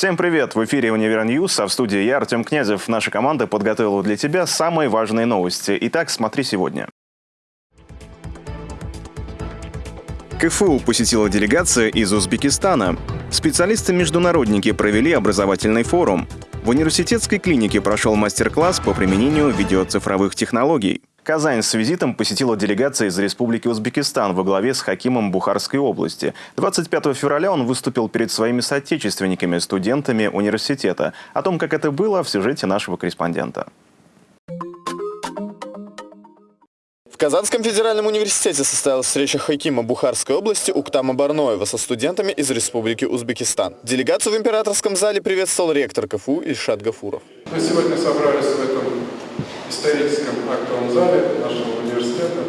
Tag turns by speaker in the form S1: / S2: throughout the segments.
S1: Всем привет! В эфире «Универ News», а в студии я, Артем Князев. Наша команда подготовила для тебя самые важные новости. Итак, смотри сегодня. КФУ посетила делегация из Узбекистана. Специалисты-международники провели образовательный форум. В университетской клинике прошел мастер-класс по применению видеоцифровых технологий. Казань с визитом посетила делегация из Республики Узбекистан во главе с Хакимом Бухарской области. 25 февраля он выступил перед своими соотечественниками, студентами университета. О том, как это было, в сюжете нашего корреспондента.
S2: В Казанском федеральном университете состоялась встреча Хакима Бухарской области Уктама Барноева со студентами из Республики Узбекистан. Делегацию в императорском зале приветствовал ректор КФУ Ильшат Гафуров.
S3: Мы сегодня собрались в этом историческом актовом зале нашего университета,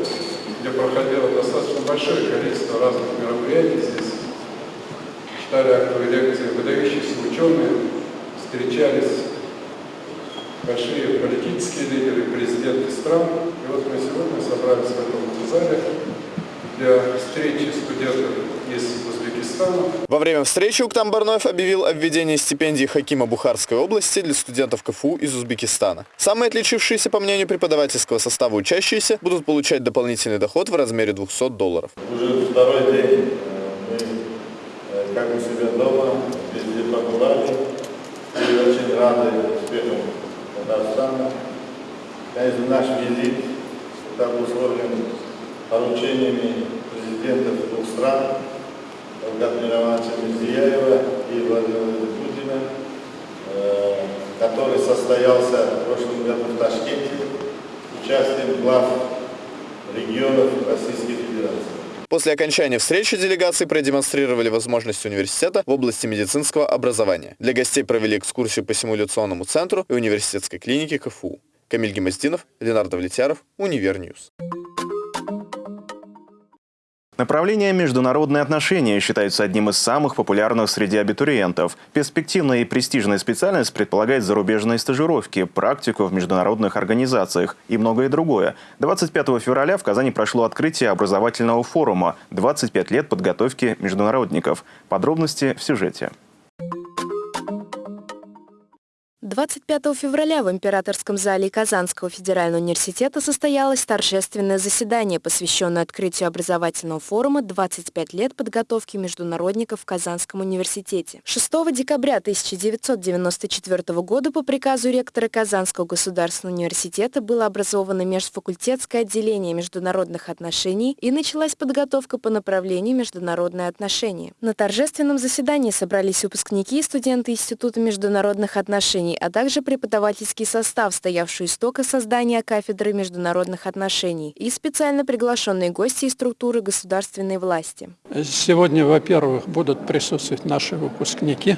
S3: где проходило достаточно большое количество разных мероприятий. Здесь читали актовые лекции выдающиеся ученые, встречались большие политические лидеры, президенты стран. И вот мы сегодня собрались в этом зале для встречи студентов из Узбекистана.
S2: Во время встречи Уктам Барноев объявил о введении стипендии Хакима Бухарской области для студентов КФУ из Узбекистана. Самые отличившиеся, по мнению преподавательского состава учащиеся, будут получать дополнительный доход в размере 200 долларов.
S4: Уже второй день мы, э, как у себя дома, везде побывали и очень рады успехам Казахстана. Конечно, наш визит это обусловлен поручениями президентов двух стран, Равгата Мировича Мирзияева и Владимира Путина, э, который состоялся в прошлом году в Ташкенте участием глав регионов Российской Федерации.
S2: После окончания встречи делегации продемонстрировали возможности университета в области медицинского образования. Для гостей провели экскурсию по симуляционному центру и университетской клинике КФУ. Камиль Гемоздинов, Ленардо Влетяров, Универ News.
S1: Направление «Международные отношения» считается одним из самых популярных среди абитуриентов. Перспективная и престижная специальность предполагает зарубежные стажировки, практику в международных организациях и многое другое. 25 февраля в Казани прошло открытие образовательного форума «25 лет подготовки международников». Подробности в сюжете.
S5: 25 февраля в Императорском зале Казанского федерального университета состоялось торжественное заседание, посвященное открытию образовательного форума «25 лет подготовки международников в Казанском университете». 6 декабря 1994 года по приказу ректора Казанского государственного университета было образовано межфакультетское отделение международных отношений и началась подготовка по направлению международные отношения. На торжественном заседании собрались выпускники и студенты Института международных отношений, а также преподавательский состав, стоявший истока создания кафедры международных отношений и специально приглашенные гости из структуры государственной власти.
S6: Сегодня, во-первых, будут присутствовать наши выпускники.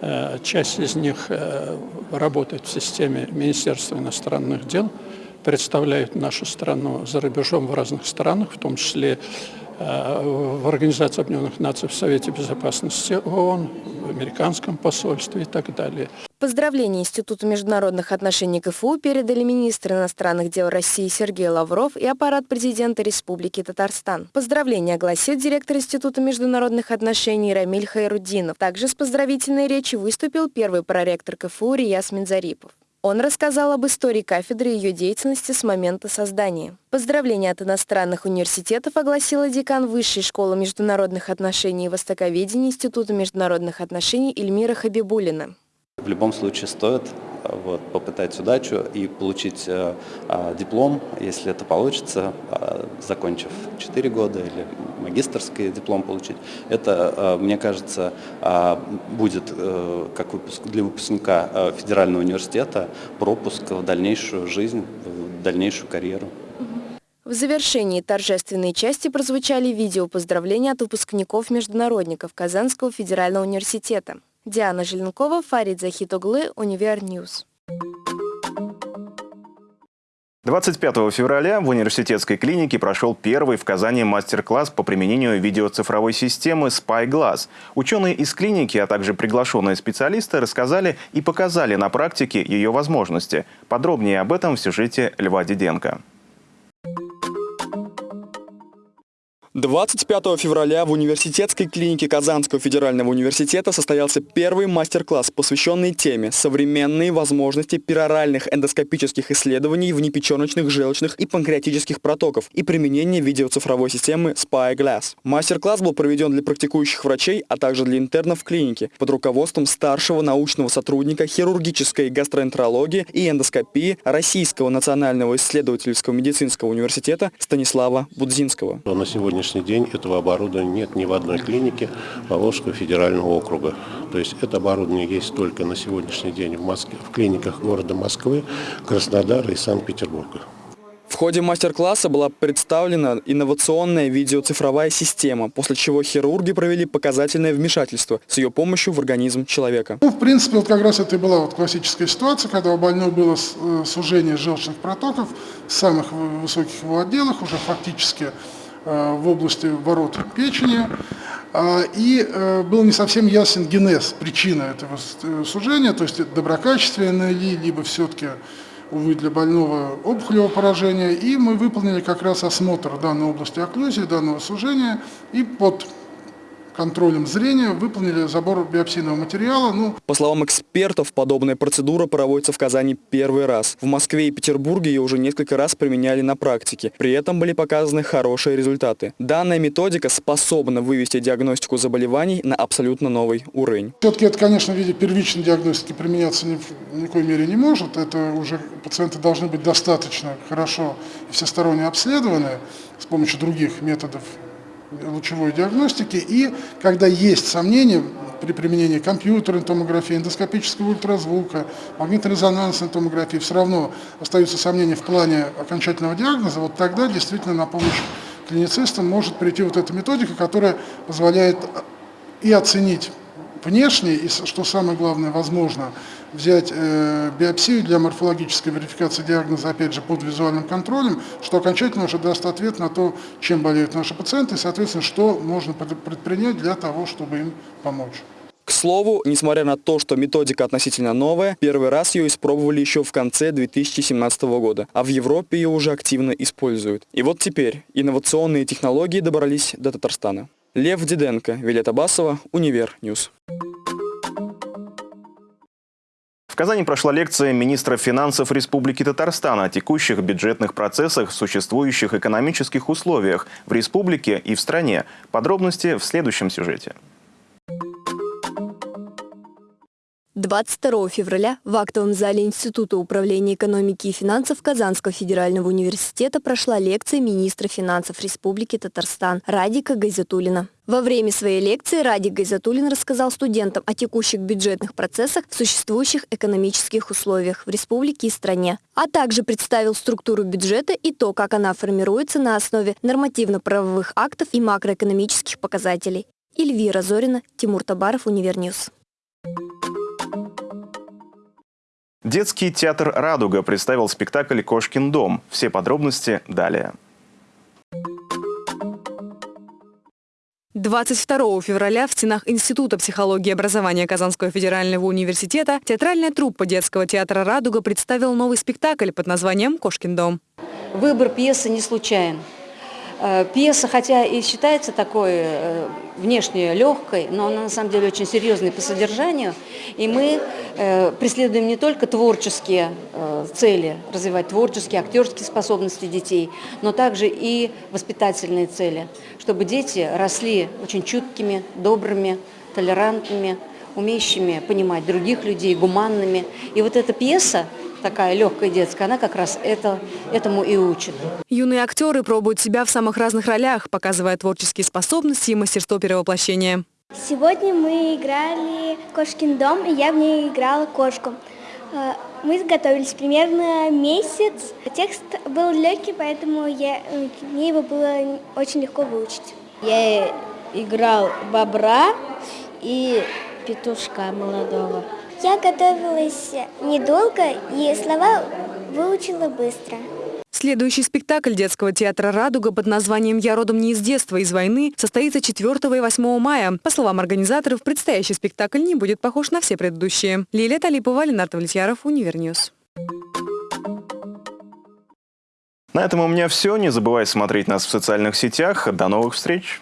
S6: Э, часть из них э, работает в системе Министерства иностранных дел, представляют нашу страну за рубежом в разных странах, в том числе в Организации Объединенных Наций, в Совете Безопасности ООН, в американском посольстве и так далее.
S5: Поздравления Институту международных отношений КФУ передали министр иностранных дел России Сергей Лавров и аппарат президента Республики Татарстан. Поздравления огласил директор Института международных отношений Рамиль Хайруддинов. Также с поздравительной речью выступил первый проректор КФУ Рияс Минзарипов. Он рассказал об истории кафедры и ее деятельности с момента создания. Поздравления от иностранных университетов огласила декан Высшей школы международных отношений и востоковедения Института международных отношений Эльмира Хабибулина.
S7: В любом случае стоит вот, попытать удачу и получить э, э, диплом, если это получится, э, закончив 4 года или магистрский диплом получить. Это, э, мне кажется, э, будет э, как выпуск, для выпускника э, федерального университета пропуск в дальнейшую жизнь, в дальнейшую карьеру.
S5: В завершении торжественной части прозвучали видео поздравления от выпускников-международников Казанского федерального университета. Диана Желенкова, Фарид Захитоглы, Универ News.
S1: 25 февраля в университетской клинике прошел первый в Казани мастер-класс по применению видеоцифровой системы SpyGlass. Ученые из клиники, а также приглашенные специалисты рассказали и показали на практике ее возможности. Подробнее об этом в сюжете Льва Диденко.
S8: 25 февраля в университетской клинике Казанского федерального университета состоялся первый мастер-класс, посвященный теме «Современные возможности пероральных эндоскопических исследований внепеченочных, желчных и панкреатических протоков и применение видеоцифровой системы Spyglass». Мастер-класс был проведен для практикующих врачей, а также для интернов клиники под руководством старшего научного сотрудника хирургической гастроэнтерологии и эндоскопии Российского национального исследовательского медицинского университета Станислава Будзинского.
S9: На сегодня сегодняшний день этого оборудования нет ни в одной клинике Поволжского федерального округа. То есть это оборудование есть только на сегодняшний день в, Москве, в клиниках города Москвы, Краснодара и Санкт-Петербурга.
S8: В ходе мастер-класса была представлена инновационная видеоцифровая система, после чего хирурги провели показательное вмешательство с ее помощью в организм человека.
S10: Ну, в принципе, вот как раз это и была вот классическая ситуация, когда у больного было э, сужение желчных протоков в самых высоких его отделах, уже фактически в области ворот печени, а, и э, был не совсем ясен генез, причина этого э, сужения, то есть доброкачественное ли, либо все-таки, увы, для больного опухолевого поражения, и мы выполнили как раз осмотр данной области окклюзии, данного сужения, и под контролем зрения выполнили забор биопсийного материала. Ну.
S8: По словам экспертов, подобная процедура проводится в Казани первый раз. В Москве и Петербурге ее уже несколько раз применяли на практике. При этом были показаны хорошие результаты. Данная методика способна вывести диагностику заболеваний на абсолютно новый уровень.
S10: Все-таки это, конечно, в виде первичной диагностики применяться ни в никакой мере не может. Это уже пациенты должны быть достаточно хорошо и всесторонне обследованы с помощью других методов лучевой диагностики. И когда есть сомнения при применении компьютерной томографии, эндоскопического ультразвука, магнитно-резонансной томографии, все равно остаются сомнения в плане окончательного диагноза, вот тогда действительно на помощь клиницистам может прийти вот эта методика, которая позволяет и оценить внешне, и, что самое главное, возможно, взять э, биопсию для морфологической верификации диагноза, опять же, под визуальным контролем, что окончательно уже даст ответ на то, чем болеют наши пациенты, и, соответственно, что можно предпринять для того, чтобы им помочь.
S8: К слову, несмотря на то, что методика относительно новая, первый раз ее испробовали еще в конце 2017 года, а в Европе ее уже активно используют. И вот теперь инновационные технологии добрались до Татарстана. Лев Диденко, Вилета Басова, Универ News.
S1: В Казани прошла лекция министра финансов Республики Татарстан о текущих бюджетных процессах, существующих экономических условиях в республике и в стране. Подробности в следующем сюжете.
S5: 22 февраля в актовом зале Института управления экономики и финансов Казанского федерального университета прошла лекция министра финансов Республики Татарстан Радика Гайзатулина. Во время своей лекции Радик Гайзатулин рассказал студентам о текущих бюджетных процессах в существующих экономических условиях в республике и стране, а также представил структуру бюджета и то, как она формируется на основе нормативно-правовых актов и макроэкономических показателей. Эльвира Зорина, Тимур Табаров, Универ News.
S1: Детский театр «Радуга» представил спектакль «Кошкин дом». Все подробности далее.
S11: 22 февраля в стенах Института психологии и образования Казанского федерального университета театральная труппа детского театра «Радуга» представила новый спектакль под названием «Кошкин дом».
S12: Выбор пьесы не случайен. Э, пьеса, хотя и считается такой э, внешне легкой, но она на самом деле очень серьезной по содержанию. И мы э, преследуем не только творческие цели, развивать творческие, актерские способности детей, но также и воспитательные цели, чтобы дети росли очень чуткими, добрыми, толерантными, умеющими понимать других людей, гуманными. И вот эта пьеса, такая легкая детская, она как раз это, этому и учит.
S11: Юные актеры пробуют себя в самых разных ролях, показывая творческие способности и мастерство перевоплощения.
S13: Сегодня мы играли «Кошкин дом», и я в ней играла кошку. Э, мы готовились примерно месяц. Текст был легкий, поэтому я, э, мне его было очень легко выучить.
S14: Я играл бобра и петушка молодого.
S13: Я готовилась недолго и слова выучила быстро.
S11: Следующий спектакль детского театра «Радуга» под названием «Я родом не из детства, из войны» состоится 4 и 8 мая. По словам организаторов, предстоящий спектакль не будет похож на все предыдущие. Лилия Талипова, Ленардо Влетьяров, Универ News.
S1: На этом у меня все. Не забывай смотреть нас в социальных сетях. До новых встреч!